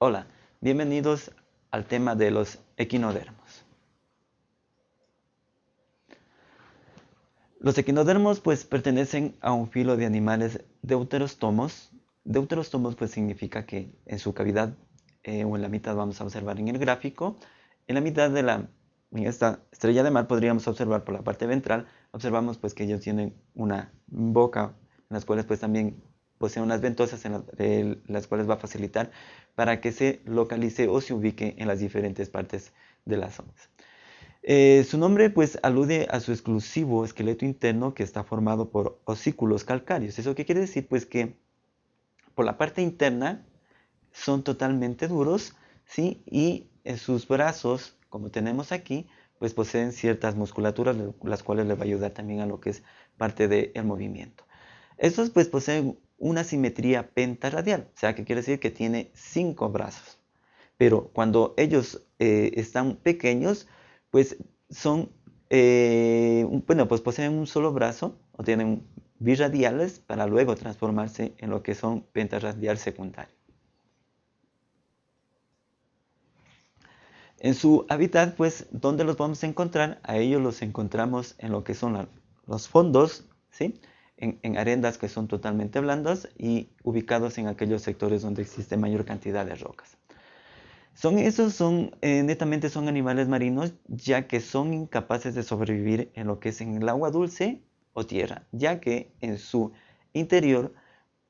Hola, bienvenidos al tema de los equinodermos. Los equinodermos pues pertenecen a un filo de animales deuterostomos. Deuterostomos pues significa que en su cavidad eh, o en la mitad vamos a observar en el gráfico, en la mitad de la esta estrella de mar podríamos observar por la parte ventral, observamos pues que ellos tienen una boca en las cuales pues también poseen unas ventosas en las cuales va a facilitar para que se localice o se ubique en las diferentes partes de las zonas. Eh, su nombre pues alude a su exclusivo esqueleto interno que está formado por osículos calcáreos. ¿Eso qué quiere decir? Pues que por la parte interna son totalmente duros, ¿sí? Y en sus brazos como tenemos aquí, pues poseen ciertas musculaturas, las cuales les va a ayudar también a lo que es parte del movimiento. Estos pues poseen una simetría pentaradial, o sea que quiere decir que tiene cinco brazos. Pero cuando ellos eh, están pequeños, pues son, eh, bueno, pues poseen un solo brazo o tienen birradiales para luego transformarse en lo que son pentaradial secundario. En su hábitat, pues, ¿dónde los vamos a encontrar? A ellos los encontramos en lo que son los fondos, ¿sí? En, arendas que son totalmente blandas y ubicados en aquellos sectores donde existe mayor cantidad de rocas. Son, esos son, eh, netamente son animales marinos, ya que son incapaces de sobrevivir en lo que es en el agua dulce o tierra, ya que en su interior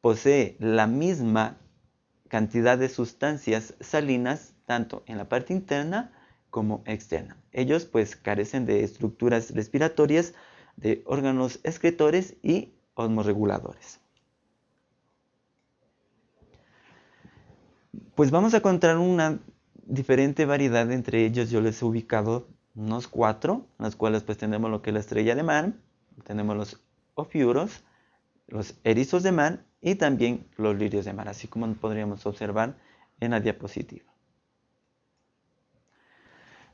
posee la misma cantidad de sustancias salinas tanto en la parte interna como externa. Ellos pues carecen de estructuras respiratorias, de órganos excretores y osmorreguladores. Pues vamos a encontrar una diferente variedad entre ellos. Yo les he ubicado unos cuatro, en las cuales pues tenemos lo que es la estrella de mar, tenemos los ofiuros, los erizos de mar y también los lirios de mar, así como podríamos observar en la diapositiva.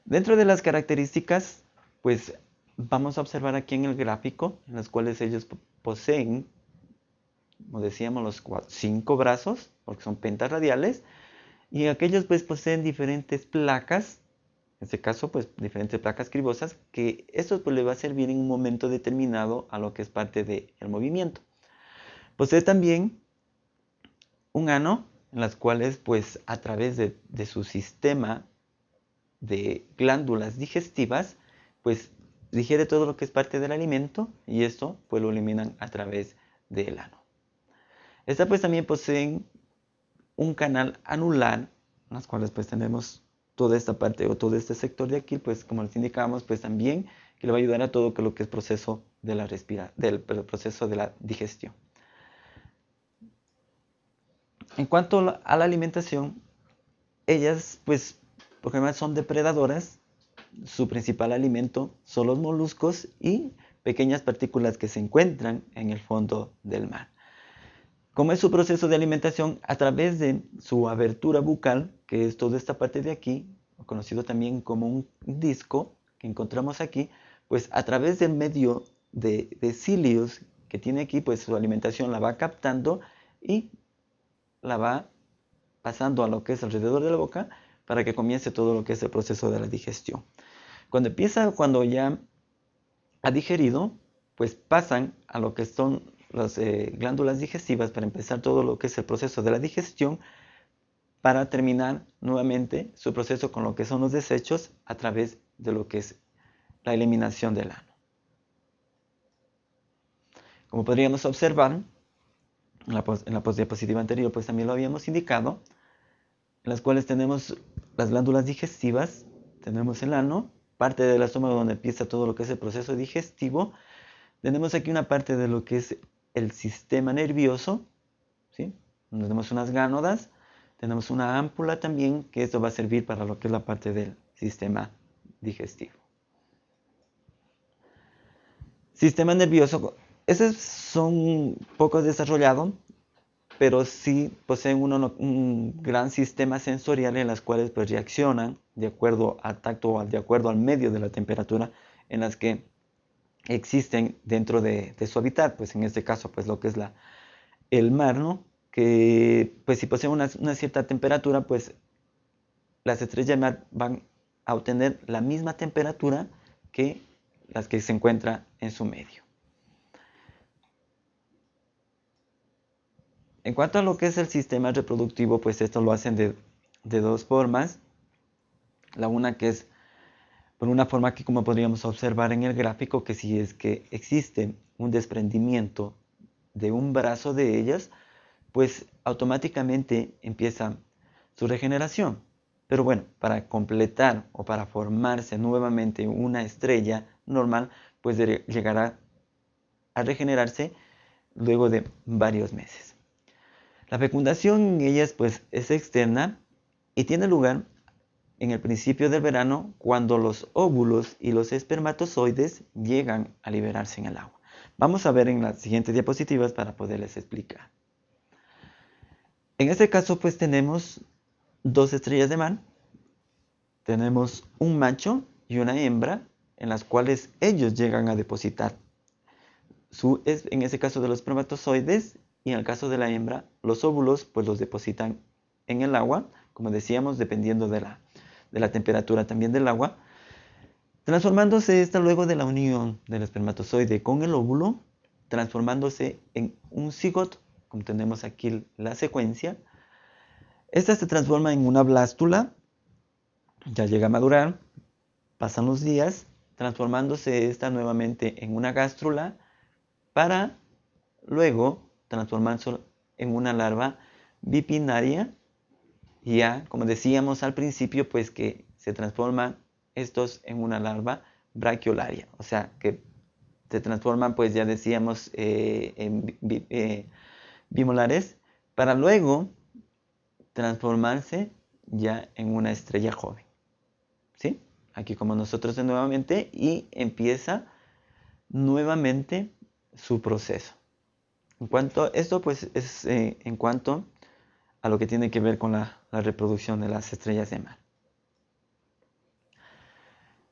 Dentro de las características, pues vamos a observar aquí en el gráfico, en las cuales ellos poseen, como decíamos, los cinco brazos, porque son pentas radiales, y aquellos pues poseen diferentes placas, en este caso pues diferentes placas cribosas, que esto pues le va a servir en un momento determinado a lo que es parte del movimiento. Posee también un ano, en las cuales pues a través de, de su sistema de glándulas digestivas, pues digiere todo lo que es parte del alimento y esto pues lo eliminan a través del ano. Estas pues también poseen un canal anular, las cuales pues tenemos toda esta parte o todo este sector de aquí, pues como les indicamos, pues también que le va a ayudar a todo lo que es proceso de la respira, del proceso de la digestión. En cuanto a la alimentación, ellas pues porque además son depredadoras. Su principal alimento son los moluscos y pequeñas partículas que se encuentran en el fondo del mar. Como es su proceso de alimentación? A través de su abertura bucal, que es toda esta parte de aquí, conocido también como un disco que encontramos aquí, pues a través del medio de, cilios que tiene aquí, pues su alimentación la va captando y la va pasando a lo que es alrededor de la boca para que comience todo lo que es el proceso de la digestión. Cuando empieza, cuando ya ha digerido, pues pasan a lo que son las eh, glándulas digestivas para empezar todo lo que es el proceso de la digestión para terminar nuevamente su proceso con lo que son los desechos a través de lo que es la eliminación del ano. Como podríamos observar, en la, en la diapositiva anterior pues también lo habíamos indicado, en las cuales tenemos las glándulas digestivas, tenemos el ano, parte del estómago donde empieza todo lo que es el proceso digestivo. Tenemos aquí una parte de lo que es el sistema nervioso, ¿sí? tenemos unas gánodas, tenemos una ámpula también, que esto va a servir para lo que es la parte del sistema digestivo. Sistema nervioso, esos son poco desarrollados, pero sí poseen un gran sistema sensorial en las cuales pues, reaccionan de acuerdo al tacto o de acuerdo al medio de la temperatura en las que existen dentro de, su hábitat, pues en este caso pues lo que es el mar, ¿no? que pues si posee una, cierta temperatura pues las estrellas mar van a obtener la misma temperatura que las que se encuentran en su medio. En cuanto a lo que es el sistema reproductivo, pues esto lo hacen de, de dos formas. La una que es por una forma que como podríamos observar en el gráfico, que si es que existe un desprendimiento de un brazo de ellas, pues automáticamente empieza su regeneración. Pero bueno, para completar o para formarse nuevamente una estrella normal, pues llegará a regenerarse luego de varios meses. La fecundación en ellas pues es externa y tiene lugar en el principio del verano cuando los óvulos y los espermatozoides llegan a liberarse en el agua. Vamos a ver en las siguientes diapositivas para poderles explicar. En este caso pues tenemos dos estrellas de mar, tenemos un macho y una hembra en las cuales ellos llegan a depositar su, en ese caso de los espermatozoides y en el caso de la hembra los óvulos pues los depositan en el agua, como decíamos, dependiendo de la, de la temperatura también del agua, transformándose esta luego de la unión del espermatozoide con el óvulo, transformándose en un cigoto, como tenemos aquí la secuencia. Esta se transforma en una blástula, ya llega a madurar, pasan los días, transformándose esta nuevamente en una gástrula para luego transformarse en una larva bipinaria ya, como decíamos al principio, pues que se transforman estos en una larva brachiolaria, o sea, que se transforman, pues ya decíamos, eh, en eh, bimolares, para luego transformarse ya en una estrella joven. ¿Sí? Aquí como nosotros nuevamente y empieza nuevamente su proceso. En cuanto a esto, pues es eh, en cuanto a lo que tiene que ver con la, reproducción de las estrellas de mar.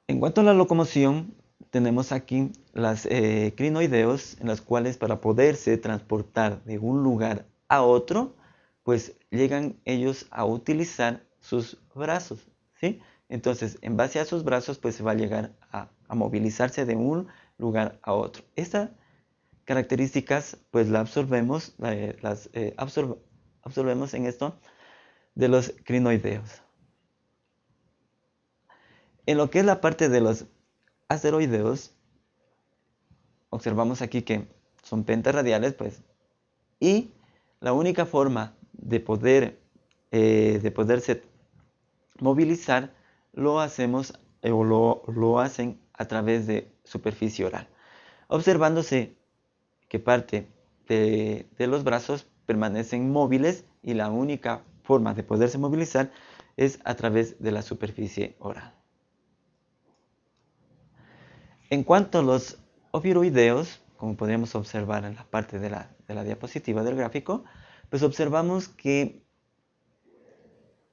En cuanto a la locomoción, tenemos aquí las eh, crinoideos, en las cuales para poderse transportar de un lugar a otro, pues llegan ellos a utilizar sus brazos, ¿sí? Entonces, en base a sus brazos, pues se va a llegar a, movilizarse de un lugar a otro. Estas características, pues las absorbemos, eh, las eh, absorbemos en esto de los crinoideos. En lo que es la parte de los asteroideos, observamos aquí que son pentarradiales, pues, y la única forma de poder eh, de poderse movilizar lo hacemos o lo, hacen a través de superficie oral, observándose que parte de los brazos permanecen móviles y la única forma de poderse movilizar es a través de la superficie oral. En cuanto a los oviroideos, como podríamos observar en la parte de la, de la diapositiva del gráfico, pues observamos que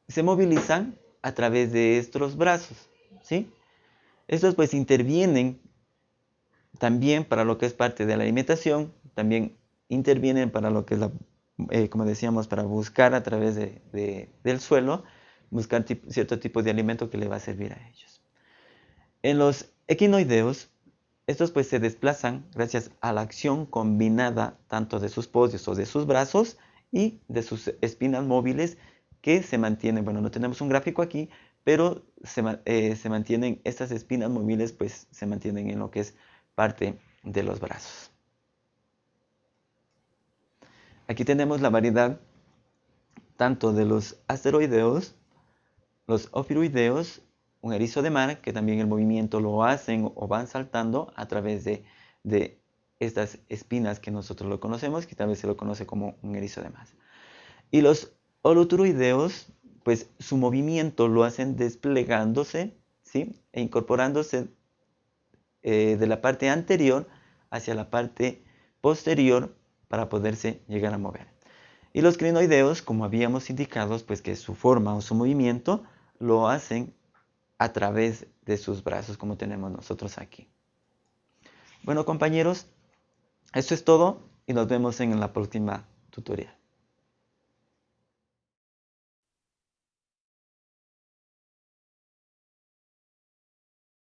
se movilizan a través de estos brazos, ¿sí? Estos pues intervienen también para lo que es parte de la alimentación, también intervienen para lo que es la eh, como decíamos, para buscar a través del suelo, buscar cierto tipo de alimento que le va a servir a ellos. En los equinoideos, estos pues se desplazan gracias a la acción combinada tanto de sus podios o de sus brazos y de sus espinas móviles que se mantienen, bueno, no tenemos un gráfico aquí, pero se, eh, se mantienen, estas espinas móviles pues se mantienen en lo que es parte de los brazos. Aquí tenemos la variedad tanto de los asteroideos, los ofiroideos, un erizo de mar, que también el movimiento lo hacen o van saltando a través de, estas espinas que nosotros lo conocemos, que tal vez se lo conoce como un erizo de mar. Y los holoturoideos, pues su movimiento lo hacen desplegándose ¿sí? e incorporándose eh, de la parte anterior hacia la parte posterior para poderse llegar a mover. Y los crinoideos, como habíamos indicado, pues que su forma o su movimiento lo hacen a través de sus brazos, como tenemos nosotros aquí. Bueno, compañeros, eso es todo y nos vemos en la próxima tutorial.